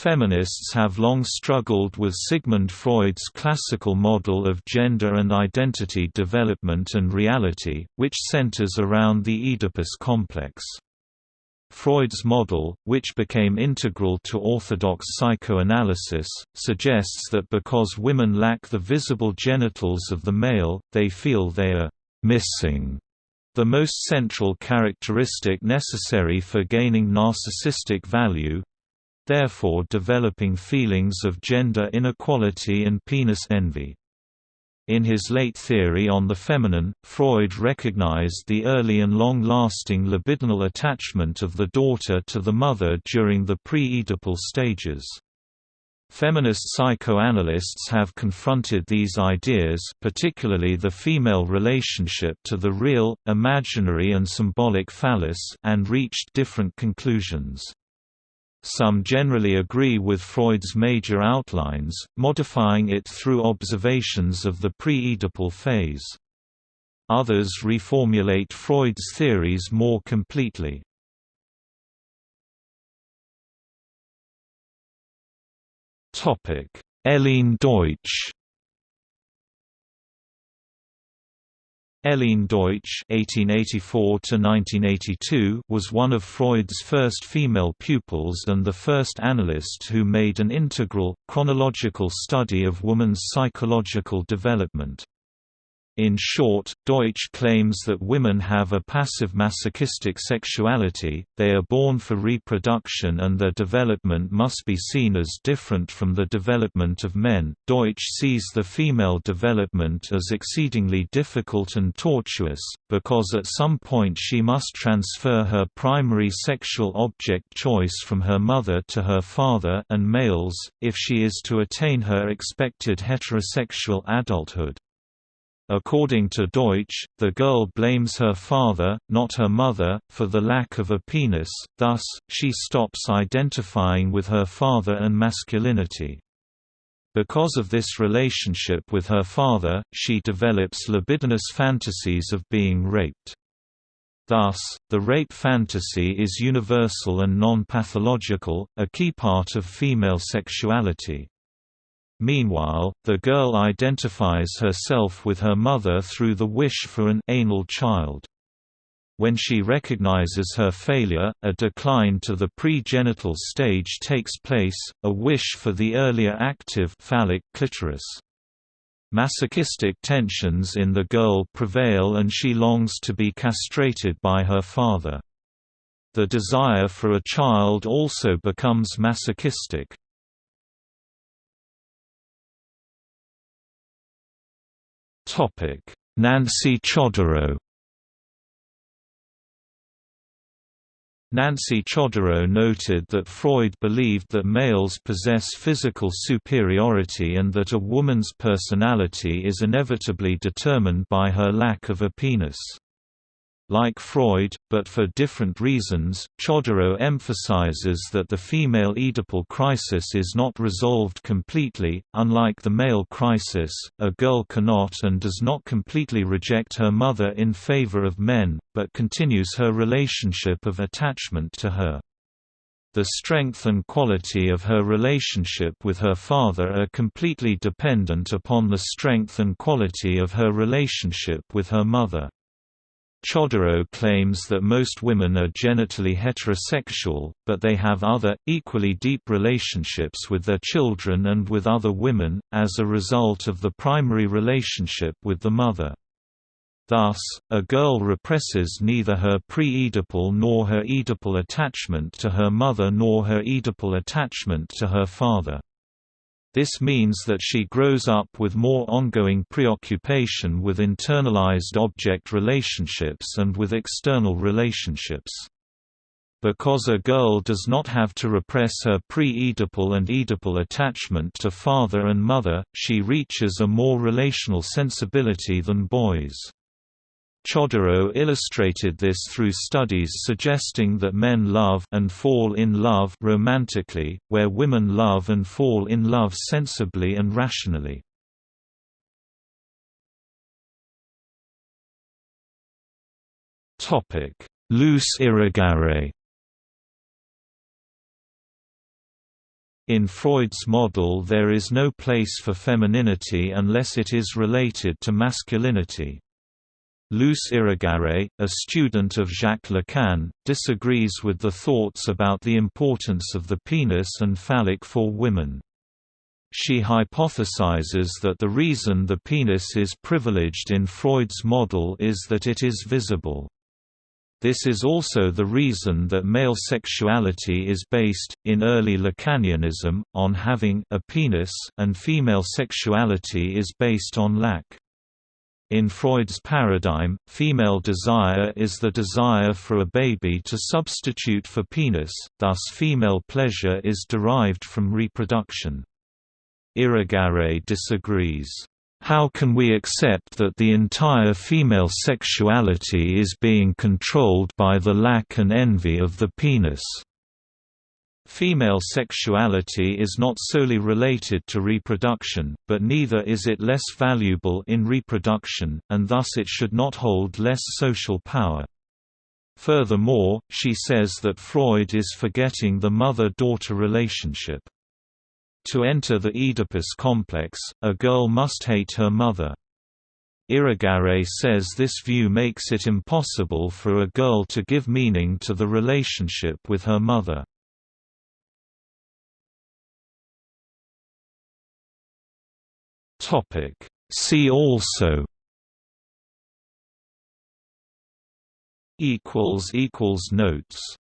Feminists have long struggled with Sigmund Freud's classical model of gender and identity development and reality, which centers around the Oedipus complex. Freud's model, which became integral to orthodox psychoanalysis, suggests that because women lack the visible genitals of the male, they feel they are missing the most central characteristic necessary for gaining narcissistic value, therefore developing feelings of gender inequality and penis envy. In his late theory on the feminine, Freud recognized the early and long-lasting libidinal attachment of the daughter to the mother during the pre-Oedipal stages. Feminist psychoanalysts have confronted these ideas particularly the female relationship to the real, imaginary and symbolic phallus and reached different conclusions. Some generally agree with Freud's major outlines, modifying it through observations of the pre-Oedipal phase. Others reformulate Freud's theories more completely. Helene Deutsch Helene Deutsch (1884–1982) was one of Freud's first female pupils and the first analyst who made an integral, chronological study of woman's psychological development. In short, Deutsch claims that women have a passive masochistic sexuality, they are born for reproduction and their development must be seen as different from the development of men. Deutsch sees the female development as exceedingly difficult and tortuous, because at some point she must transfer her primary sexual object choice from her mother to her father and males, if she is to attain her expected heterosexual adulthood. According to Deutsch, the girl blames her father, not her mother, for the lack of a penis, thus, she stops identifying with her father and masculinity. Because of this relationship with her father, she develops libidinous fantasies of being raped. Thus, the rape fantasy is universal and non-pathological, a key part of female sexuality. Meanwhile, the girl identifies herself with her mother through the wish for an anal child. When she recognizes her failure, a decline to the pre-genital stage takes place, a wish for the earlier active phallic clitoris. Masochistic tensions in the girl prevail and she longs to be castrated by her father. The desire for a child also becomes masochistic. Nancy Chodorow Nancy Chodorow noted that Freud believed that males possess physical superiority and that a woman's personality is inevitably determined by her lack of a penis. Like Freud, but for different reasons, Chodorow emphasizes that the female Oedipal crisis is not resolved completely. Unlike the male crisis, a girl cannot and does not completely reject her mother in favor of men, but continues her relationship of attachment to her. The strength and quality of her relationship with her father are completely dependent upon the strength and quality of her relationship with her mother. Chodorow claims that most women are genitally heterosexual, but they have other, equally deep relationships with their children and with other women, as a result of the primary relationship with the mother. Thus, a girl represses neither her pre-Oedipal nor her Oedipal attachment to her mother nor her Oedipal attachment to her father. This means that she grows up with more ongoing preoccupation with internalized object relationships and with external relationships. Because a girl does not have to repress her pre-Oedipal and Oedipal attachment to father and mother, she reaches a more relational sensibility than boys. Chodorow illustrated this through studies suggesting that men love and fall in love romantically, where women love and fall in love sensibly and rationally. Topic: Luce Irigaray In Freud's model there is no place for femininity unless it is related to masculinity. Luce Irigaray, a student of Jacques Lacan, disagrees with the thoughts about the importance of the penis and phallic for women. She hypothesizes that the reason the penis is privileged in Freud's model is that it is visible. This is also the reason that male sexuality is based, in early Lacanianism, on having a penis and female sexuality is based on lack. In Freud's paradigm, female desire is the desire for a baby to substitute for penis, thus female pleasure is derived from reproduction. Irigaray disagrees. How can we accept that the entire female sexuality is being controlled by the lack and envy of the penis? Female sexuality is not solely related to reproduction, but neither is it less valuable in reproduction, and thus it should not hold less social power. Furthermore, she says that Freud is forgetting the mother-daughter relationship. To enter the Oedipus complex, a girl must hate her mother. Irigaray says this view makes it impossible for a girl to give meaning to the relationship with her mother. See also Notes